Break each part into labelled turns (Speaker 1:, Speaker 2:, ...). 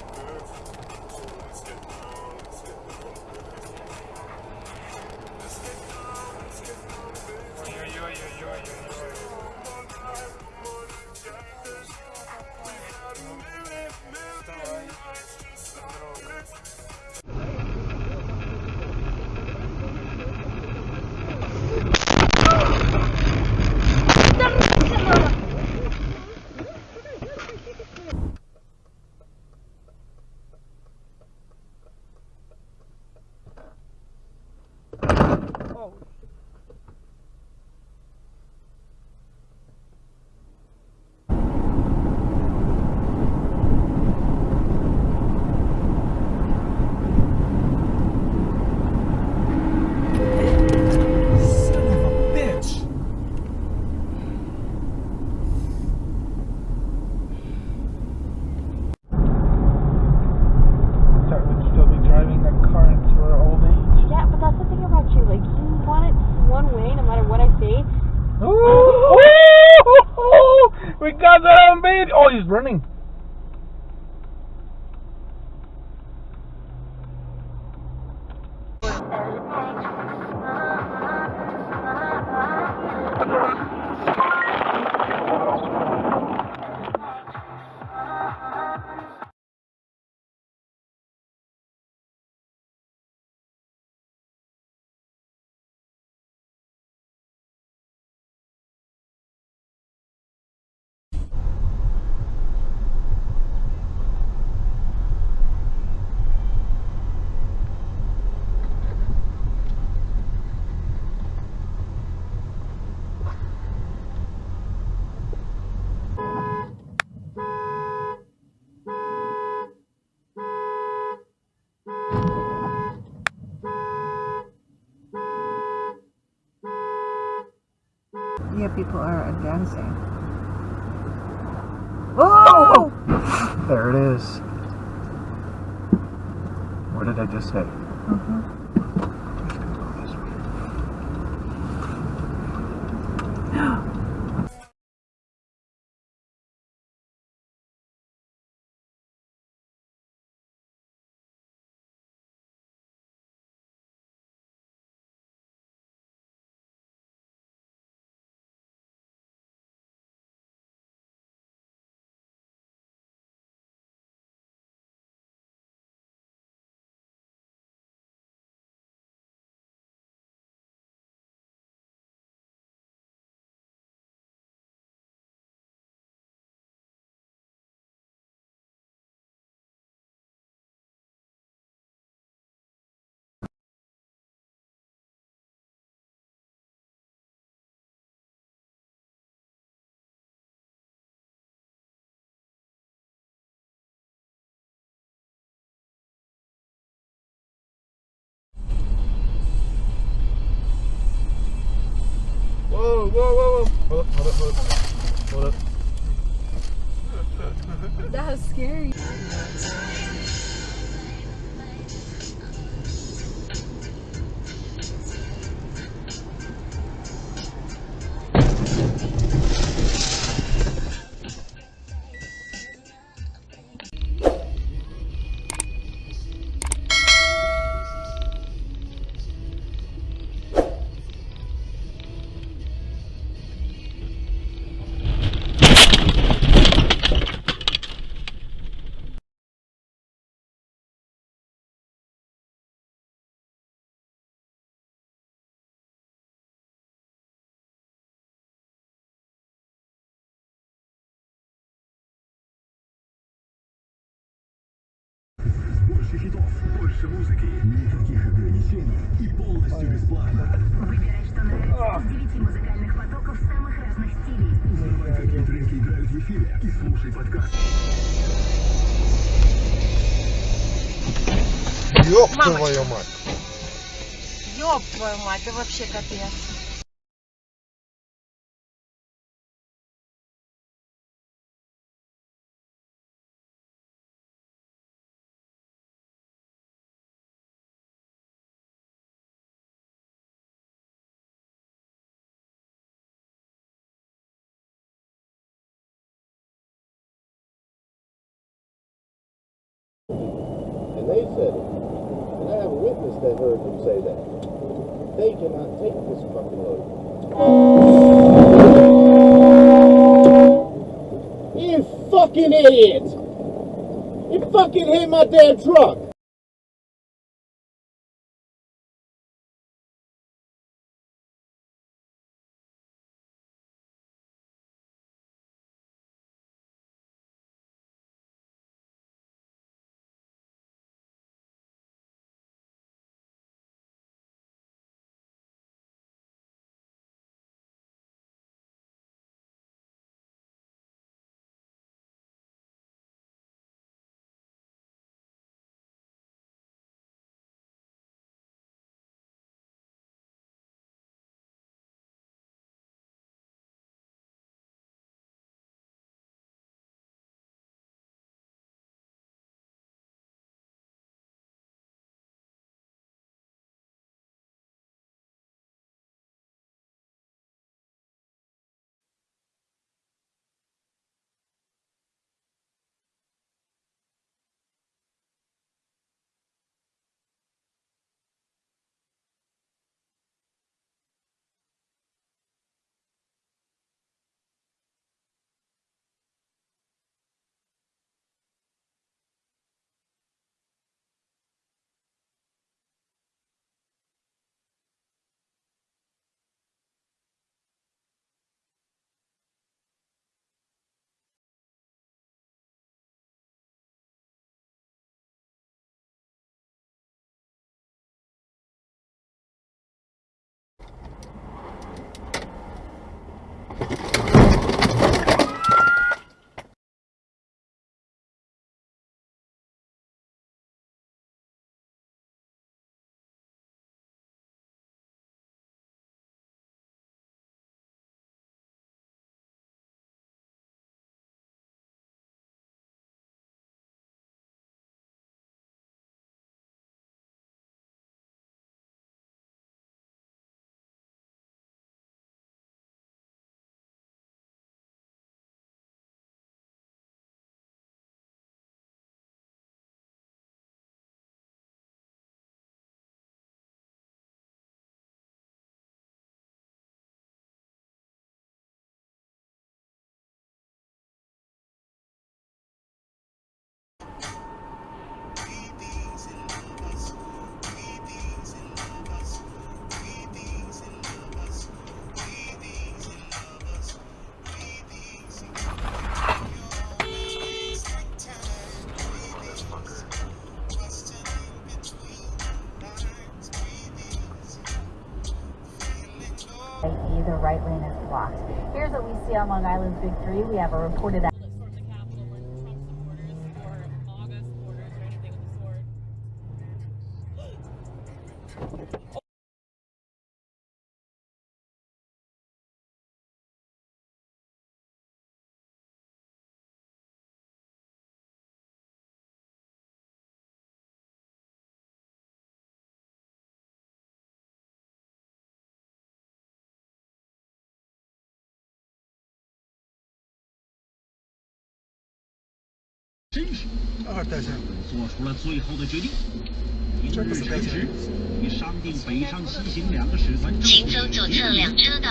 Speaker 1: Son that on. Oh, he's running.
Speaker 2: Yeah, people are advancing. Oh!
Speaker 1: There it is. What did I just say? Mm-hmm. Whoa, whoa, whoa, whoa. Hold up, hold up, hold up. Hold up.
Speaker 3: That was scary.
Speaker 4: Больше хитов, больше музыки, никаких ограничений и полностью бесплатно.
Speaker 5: Выбирай, что нравится из девяти музыкальных потоков самых разных стилей.
Speaker 4: Узнавай, какие треки играют в эфире и слушай подкаст.
Speaker 6: Ёб твою мать.
Speaker 3: Ёб твою мать, это вообще капец.
Speaker 7: And they said it. And I have a witness that heard them say that. They cannot take this fucking load. You fucking idiot! You fucking hit my damn truck!
Speaker 8: Right lane is blocked. Here's what we see on Long Island's Big Three. We have a reported
Speaker 4: 真是，做出了最后的决定。明日辰时，已商定北上西行两个使团。
Speaker 8: 请走左侧两车道。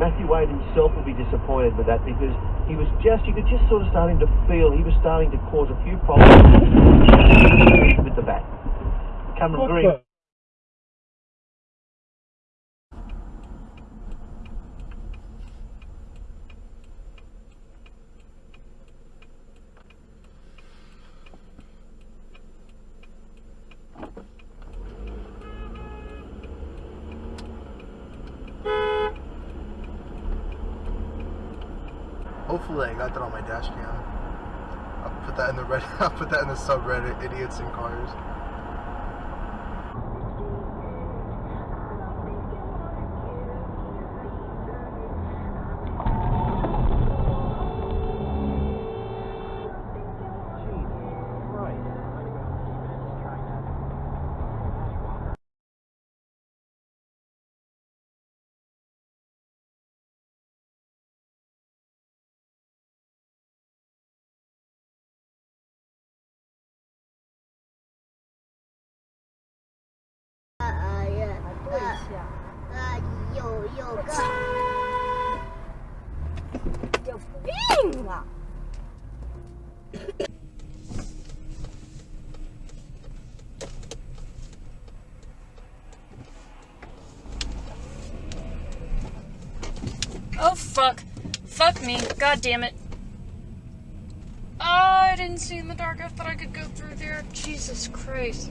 Speaker 9: Matthew Wade himself will be disappointed with that because he was just, you could just sort of starting to feel he was starting to cause a few problems with the bat. Cameron Green.
Speaker 6: Hopefully I got that on my dash cam. I'll put that in the red I'll put that in the subreddit idiots in cars.
Speaker 10: Oh fuck. Fuck me. God damn it. Oh, I didn't see in the dark. I thought I could go through there. Jesus Christ.